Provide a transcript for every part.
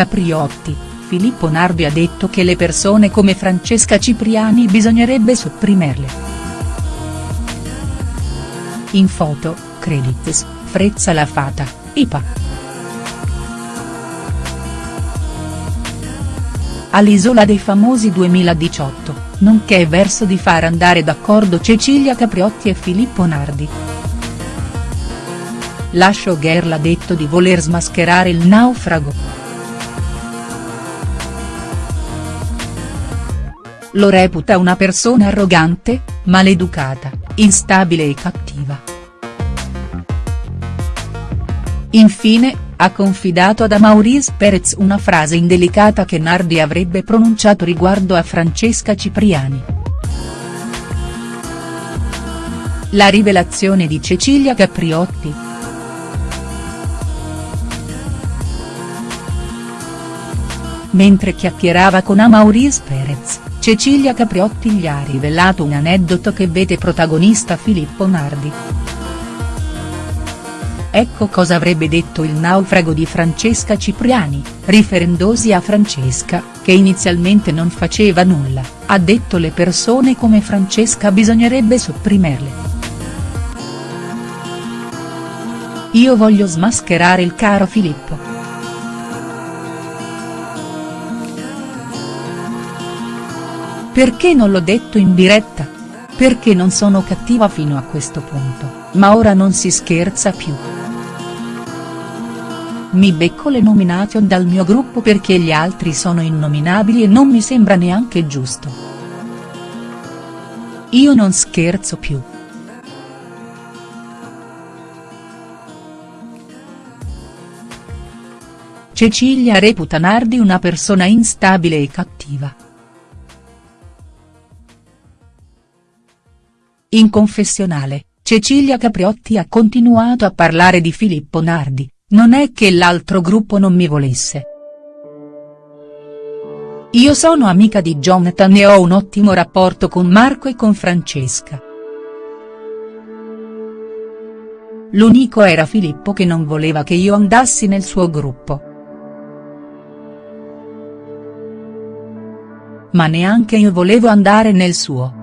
Capriotti, Filippo Nardi ha detto che le persone come Francesca Cipriani bisognerebbe sopprimerle. In foto, credits, Frezza la Fata, IPA. all'Isola dei Famosi 2018, nonché verso di far andare d'accordo Cecilia Capriotti e Filippo Nardi. La showgirl ha detto di voler smascherare il naufrago. Lo reputa una persona arrogante, maleducata, instabile e cattiva. Infine, ha confidato ad Maurice Perez una frase indelicata che Nardi avrebbe pronunciato riguardo a Francesca Cipriani. La rivelazione di Cecilia Capriotti. Mentre chiacchierava con Maurice Perez, Cecilia Capriotti gli ha rivelato un aneddoto che vede protagonista Filippo Nardi. Ecco cosa avrebbe detto il naufrago di Francesca Cipriani, riferendosi a Francesca, che inizialmente non faceva nulla, ha detto le persone come Francesca bisognerebbe sopprimerle. Io voglio smascherare il caro Filippo. Perché non l'ho detto in diretta? Perché non sono cattiva fino a questo punto, ma ora non si scherza più. Mi becco le nomination dal mio gruppo perché gli altri sono innominabili e non mi sembra neanche giusto. Io non scherzo più. Cecilia reputa Nardi una persona instabile e cattiva. In confessionale, Cecilia Capriotti ha continuato a parlare di Filippo Nardi, non è che l'altro gruppo non mi volesse. Io sono amica di Jonathan e ho un ottimo rapporto con Marco e con Francesca. L'unico era Filippo che non voleva che io andassi nel suo gruppo. Ma neanche io volevo andare nel suo.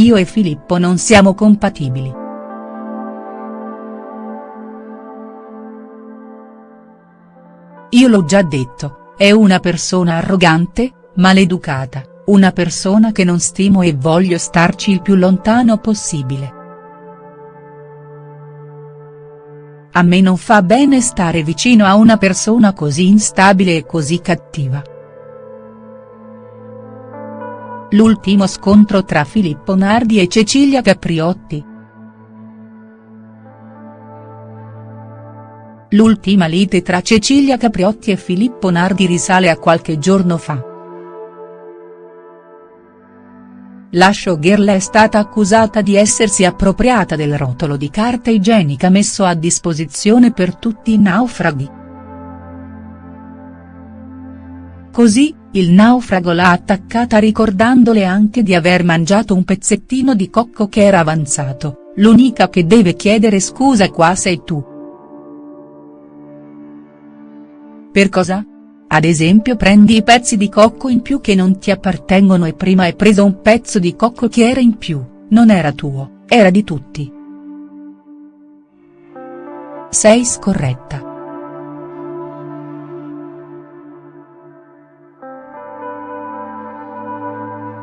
Io e Filippo non siamo compatibili. Io l'ho già detto, è una persona arrogante, maleducata, una persona che non stimo e voglio starci il più lontano possibile. A me non fa bene stare vicino a una persona così instabile e così cattiva. L'ultimo scontro tra Filippo Nardi e Cecilia Capriotti. L'ultima lite tra Cecilia Capriotti e Filippo Nardi risale a qualche giorno fa. La showgirl è stata accusata di essersi appropriata del rotolo di carta igienica messo a disposizione per tutti i naufraghi. Così, il naufrago l'ha attaccata ricordandole anche di aver mangiato un pezzettino di cocco che era avanzato, l'unica che deve chiedere scusa qua sei tu. Per cosa? Ad esempio prendi i pezzi di cocco in più che non ti appartengono e prima hai preso un pezzo di cocco che era in più, non era tuo, era di tutti. Sei scorretta.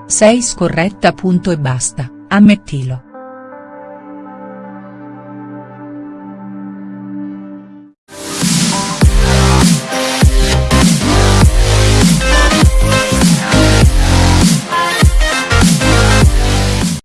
Sei scorretta punto e basta, ammettilo.